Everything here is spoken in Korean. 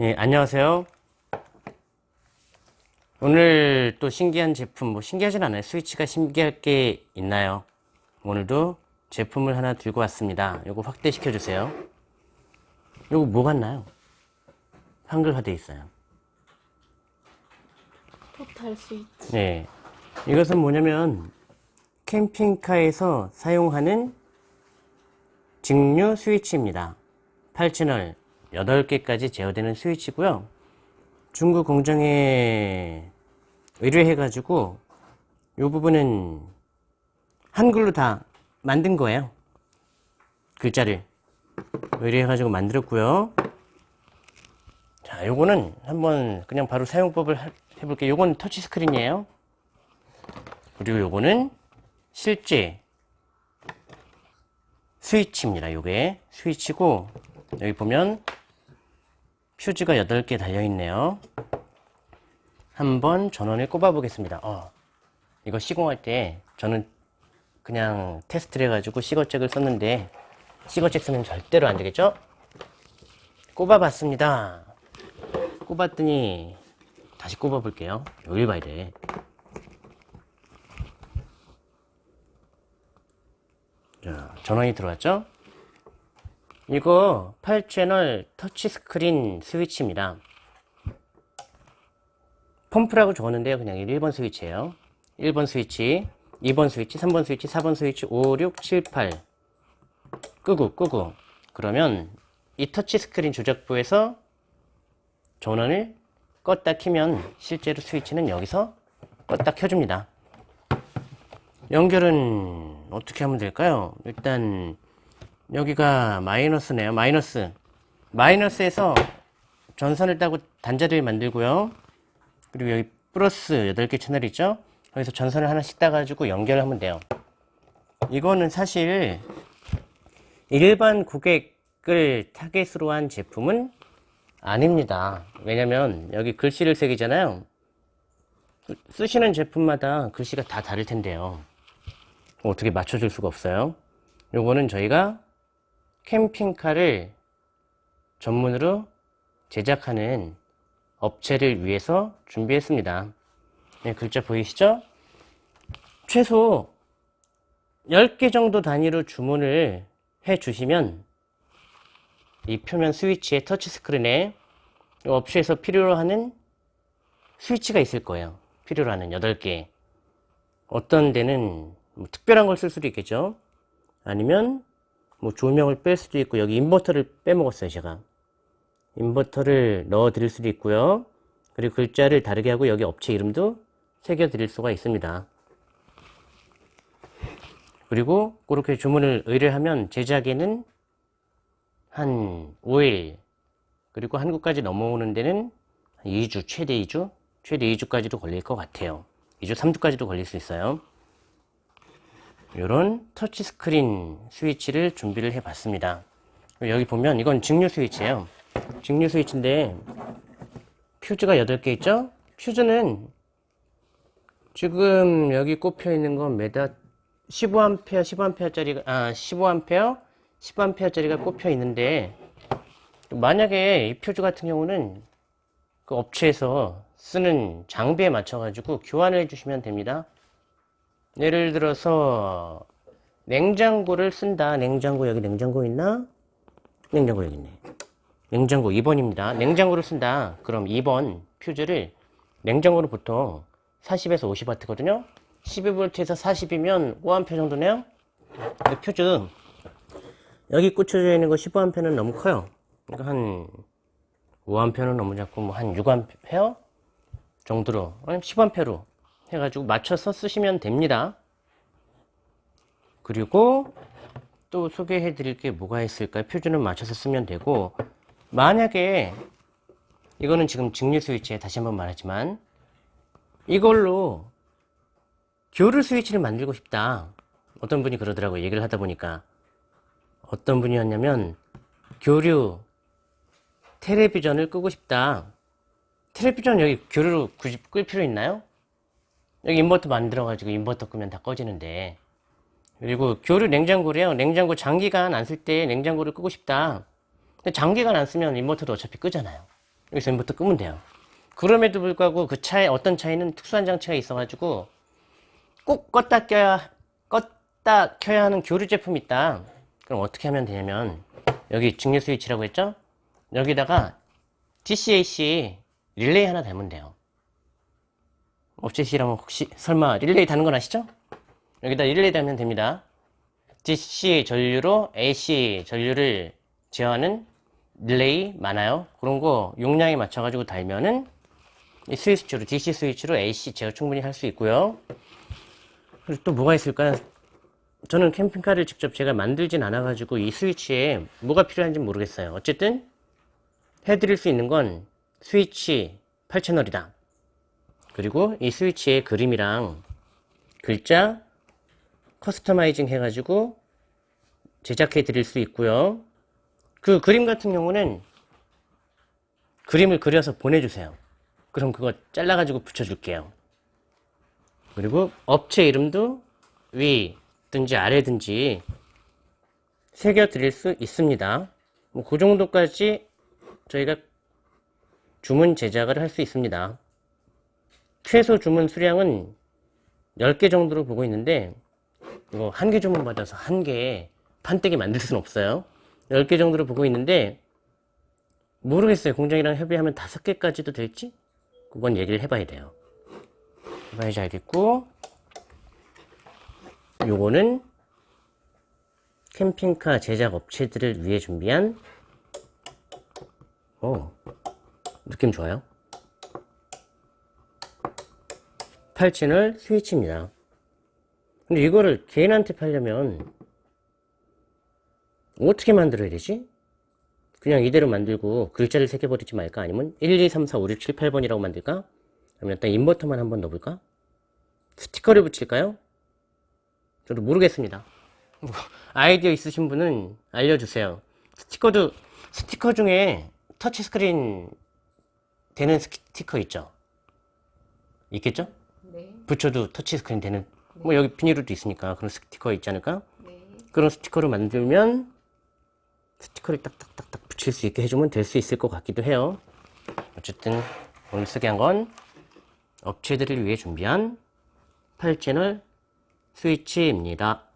예, 안녕하세요. 오늘 또 신기한 제품, 뭐 신기하진 않아요. 스위치가 신기할 게 있나요? 오늘도 제품을 하나 들고 왔습니다. 요거 확대시켜 주세요. 요거 뭐 같나요? 한글화 돼 있어요. 포탈 스위치. 네. 이것은 뭐냐면 캠핑카에서 사용하는 직류 스위치입니다. 8채널 8개까지 제어되는 스위치고요. 중국 공장에 의뢰해 가지고 이 부분은 한글로 다 만든 거예요. 글자를 의뢰해 가지고 만들었고요. 자, 요거는 한번 그냥 바로 사용법을 하- 해볼게요. 요건 터치 스크린이에요. 그리고 요거는 실제 스위치입니다. 요게 스위치고 여기 보면 퓨즈가 8개 달려있네요. 한번 전원을 꼽아 보겠습니다. 어, 이거 시공할 때 저는 그냥 테스트를 해가지고 시거잭을 썼는데 시거잭 쓰면 절대로 안 되겠죠? 꼽아 봤습니다. 꼽았더니 다시 꼽아 볼게요. 여길 봐야 돼. 자, 전원이 들어왔죠? 이거 8채널 터치스크린 스위치입니다. 펌프라고 적었는데요. 그냥 1번 스위치예요. 1번 스위치, 2번 스위치, 3번 스위치, 4번 스위치, 5, 6, 7, 8 끄고 끄고 그러면 이 터치스크린 조작부에서 전원을 껐다 키면 실제로 스위치는 여기서 껐다 켜줍니다. 연결은 어떻게 하면 될까요? 일단 여기가 마이너스네요. 마이너스. 마이너스에서 전선을 따고 단자를 만들고요. 그리고 여기 플러스 8개 채널 있죠? 거기서 전선을 하나씩 따가지고 연결하면 돼요. 이거는 사실 일반 고객을 타겟으로 한 제품은 아닙니다. 왜냐면 여기 글씨를 새기잖아요. 쓰시는 제품마다 글씨가 다 다를 텐데요. 어떻게 맞춰줄 수가 없어요. 요거는 저희가 캠핑카를 전문으로 제작하는 업체를 위해서 준비했습니다. 네, 글자 보이시죠? 최소 10개 정도 단위로 주문을 해 주시면 이 표면 스위치의 터치 스크린에 이 업체에서 필요로 하는 스위치가 있을 거예요. 필요로 하는 8개. 어떤 데는 뭐 특별한 걸 쓸 수도 있겠죠. 아니면 뭐 조명을 뺄 수도 있고 여기 인버터를 빼먹었어요 제가. 인버터를 넣어 드릴 수도 있고요. 그리고 글자를 다르게 하고 여기 업체 이름도 새겨 드릴 수가 있습니다. 그리고 그렇게 주문을 의뢰하면 제작에는 한 5일 그리고 한국까지 넘어오는 데는 한 2주 최대 2주? 최대 2주까지도 걸릴 것 같아요. 2주 3주까지도 걸릴 수 있어요 이런 터치 스크린 스위치를 준비를 해 봤습니다. 여기 보면 이건 직류 스위치예요. 직류 스위치인데 퓨즈가 8개 있죠? 퓨즈는 지금 여기 꼽혀 있는 건 매달 15A 15A 짜리가 아 15A 15A 짜리가 꼽혀 있는데 만약에 이 퓨즈 같은 경우는 그 업체에서 쓰는 장비에 맞춰 가지고 교환을 해 주시면 됩니다 예를 들어서 냉장고를 쓴다. 냉장고 여기 냉장고 있나? 냉장고 여기 있네. 냉장고 2번입니다. 냉장고를 쓴다. 그럼 2번 퓨즈를 냉장고는 보통 40에서 50W거든요. 12V에서 40이면 5A 정도네요. 퓨즈 여기 꽂혀져 있는 거 15A는 너무 커요. 그러니까 한 5A는 너무 작고 뭐 한 6A 정도로 아니면 10A로 해가지고 맞춰서 쓰시면 됩니다. 그리고 또 소개해 드릴 게 뭐가 있을까요? 표준은 맞춰서 쓰면 되고 만약에 이거는 지금 직류 스위치에 다시 한번 말하지만 이걸로 교류 스위치를 만들고 싶다. 어떤 분이 그러더라고요. 얘기를 하다 보니까 어떤 분이었냐면 교류 텔레비전을 끄고 싶다. 텔레비전 여기 교류로 굳이 끌 필요 있나요? 여기 인버터 만들어가지고 인버터 끄면 다 꺼지는데 그리고 교류 냉장고래요 냉장고 장기간 안 쓸 때 냉장고를 끄고 싶다 근데 장기간 안 쓰면 인버터도 어차피 끄잖아요 여기서 인버터 끄면 돼요. 그럼에도 불구하고 그 차에 어떤 차에는 특수한 장치가 있어가지고 꼭 껐다 껴야 껐다 켜야 하는 교류 제품이 있다. 그럼 어떻게 하면 되냐면 여기 직류 스위치라고 했죠? 여기다가 DCAC 릴레이 하나 달면 돼요. 업체시라면 혹시 설마 릴레이 다는 건 아시죠? 여기다 릴레이 달면 됩니다. DC 전류로 AC 전류를 제어하는 릴레이 많아요. 그런 거 용량에 맞춰가지고 달면은 이 스위치로 DC 스위치로 AC 제어 충분히 할 수 있고요. 그리고 또 뭐가 있을까요? 저는 캠핑카를 직접 제가 만들진 않아가지고 이 스위치에 뭐가 필요한지 모르겠어요. 어쨌든 해드릴 수 있는 건 스위치 8채널이다. 그리고 이 스위치의 그림이랑 글자 커스터마이징 해가지고 제작해 드릴 수 있고요. 그 그림 같은 경우는 그림을 그려서 보내주세요. 그럼 그거 잘라가지고 붙여줄게요. 그리고 업체 이름도 위든지 아래든지 새겨 드릴 수 있습니다. 뭐 그 정도까지 저희가 주문 제작을 할 수 있습니다. 최소 주문 수량은 10개 정도로 보고 있는데 이거 한 개 주문 받아서 한 개에 판때기 만들 수는 없어요. 10개 정도로 보고 있는데 모르겠어요. 공장이랑 협의하면 다섯 개까지도 될지? 그건 얘기를 해봐야 돼요. 해봐야지 알겠고 요거는 캠핑카 제작 업체들을 위해 준비한 오 느낌 좋아요. 8 채널 스위치입니다. 근데 이거를 개인한테 팔려면 어떻게 만들어야 되지? 그냥 이대로 만들고 글자를 새겨버리지 말까? 아니면 1, 2, 3, 4, 5, 6, 7, 8번이라고 만들까? 아니면 일단 인버터만 한번 넣어볼까? 스티커를 붙일까요? 저도 모르겠습니다. 뭐, 아이디어 있으신 분은 알려주세요. 스티커도, 스티커 중에 터치스크린 되는 스티커 있죠? 있겠죠? 네. 붙여도 터치스크린 되는, 뭐 여기 비닐로도 있으니까 그런 스티커 있지 않을까? 네. 그런 스티커를 만들면 스티커를 딱딱딱딱 붙일 수 있게 해주면 될 수 있을 것 같기도 해요. 어쨌든 오늘 쓰게 한건 업체들을 위해 준비한 8채널 스위치입니다.